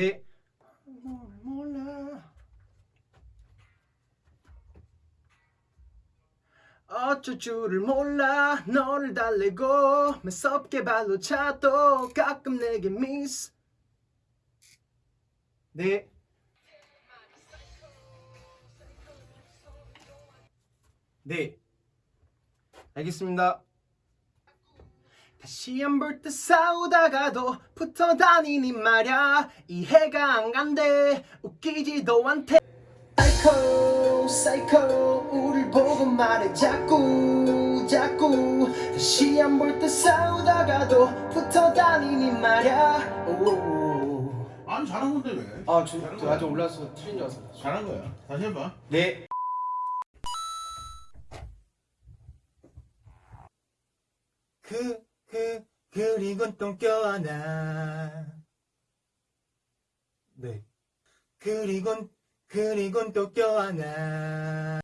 네. 몰라. 어쩔 줄을 몰라 너를 달래고 매섭게 발로 차도 가끔 내게 미스 네 네. 알겠습니다. 다시 안볼때 싸우다가도 붙어 다니니 말야 이해가 안 간대 웃기지도 않대 사이코 사이코 우릴 보고 말해 자꾸 자꾸 다시 안볼때 싸우다가도 붙어 다니니 말야 오. 아니 잘한 건데 왜? 아, 저, 저 아직 올라서 틀린 줄 알았어. 잘한 거야. 다시 해봐. 네. 그, 그, 그리곤 또 껴안아. 네. 그리곤, 그리곤 또 껴안아.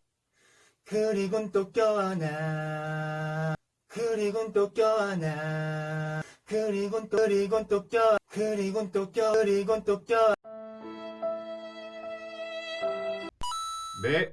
그리곤 또 껴안아. 그리곤 또 껴안아. 그리곤 또, 그리곤 또 껴, 그리곤 또 껴, 그리곤 또 껴. 네.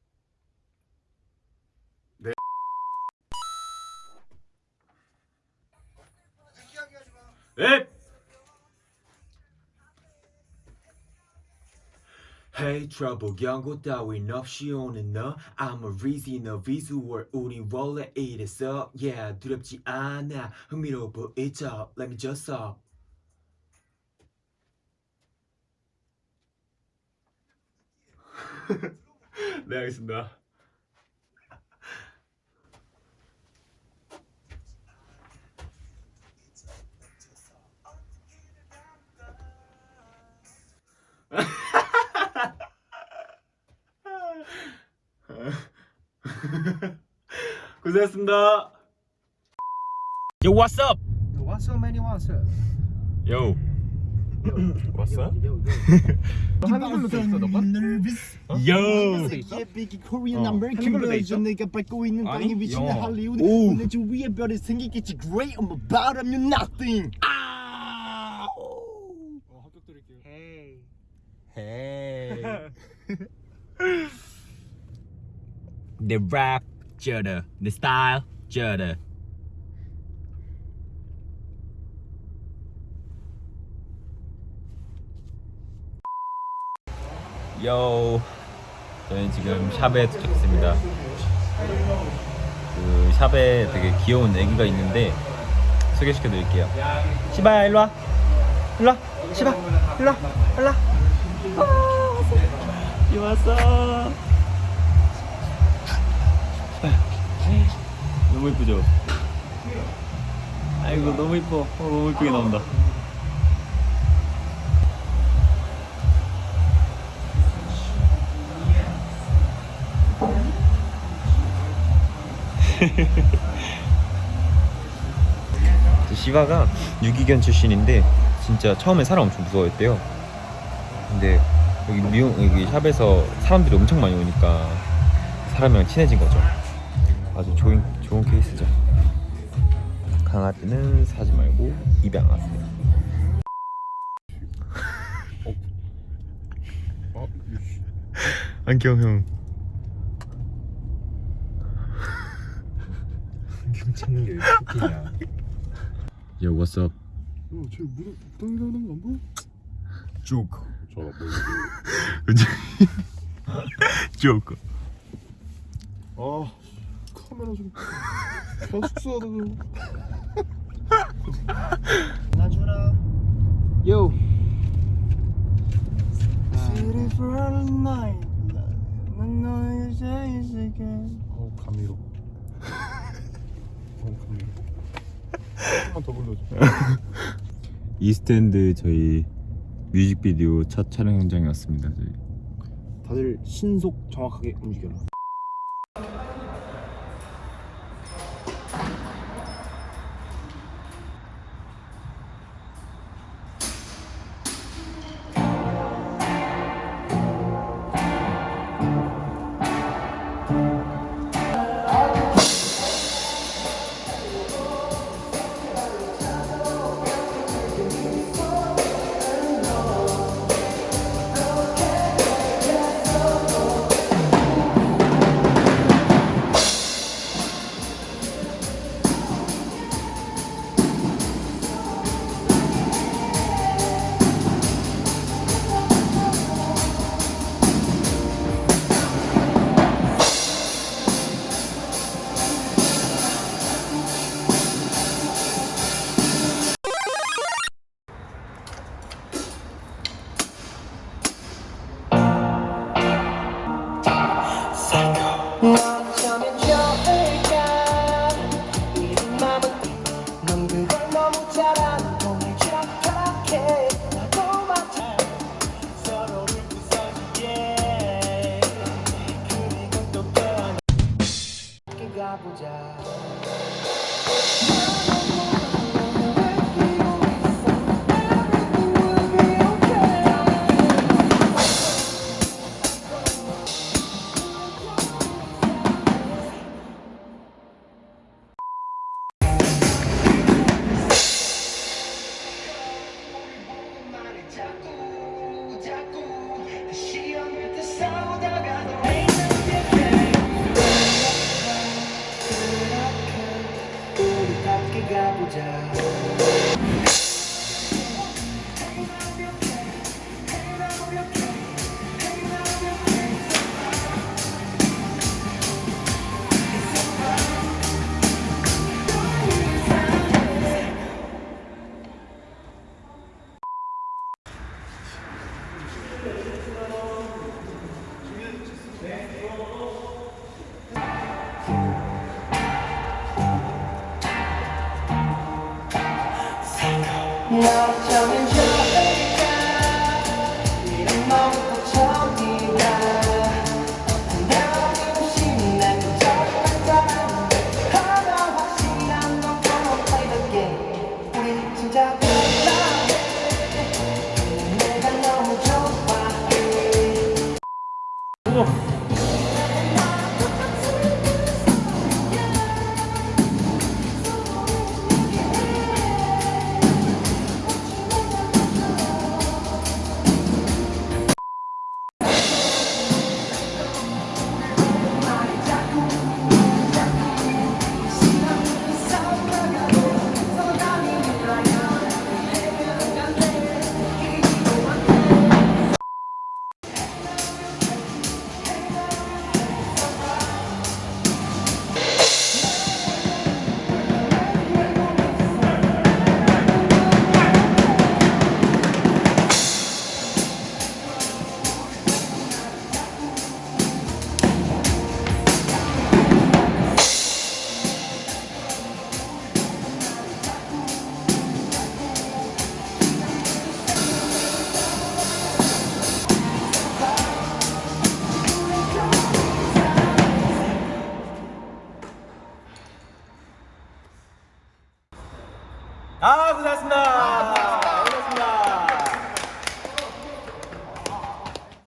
네. Hey trouble 경고 따윈 없이 오는 너 I'm a reason 너 visual 우리 원래 이랬어 Yeah 두렵지 않아 흥미로워 보이죠 Let me just up 네 알겠습니다 고생했습니다 Yo, what's up? What's so many what's up? Yo. What's up? 한글로 돼 있어 너가? Yo. 어. 아메리칸 한글로 돼 있어? 버전 내가 밟고 있는 땅이 위치는. 할리우드 오. 오늘 좀 위에 별이 생기겠지 Great I'm about I'm nothing 아 합격 드릴게요 Hey. the rap judder, the style judder. 요. 저희는 지금 샵에 도착했습니다. 그 샵에 되게 귀여운 애기가 있는데 소개시켜 드릴게요. 시바야 일로 와. 일로 와. 시바. 일로 와. 일로 와. 이 왔어. 너무 이쁘죠? 아이고 너무 이뻐. 어, 너무 이쁘게 나온다. 시바가 유기견 출신인데 진짜 처음에 사람 엄청 무서워했대요. 근데 여기 미용 여기 샵에서 사람들이 엄청 많이 오니까 사람이랑 친해진 거죠. 아주 좋은 좋은 케이스죠. 강아지는 사지 말고 입양하세요. 안녕 형. 괜찮은 게 이렇게야 Yo, what's up? 야 쟤 무릎 당기는 거안 보여? Joke. 저 뭐, Joke. 아 카메라 좀좀 나주라. City for a night. 난 너에게 제일 세게 어우 감미로 한번 더 불러줘. 이스탠드 저희 뮤직비디오 첫 촬영 현장에 왔습니다. 저희. 다들 신속 정확하게 움직여라 너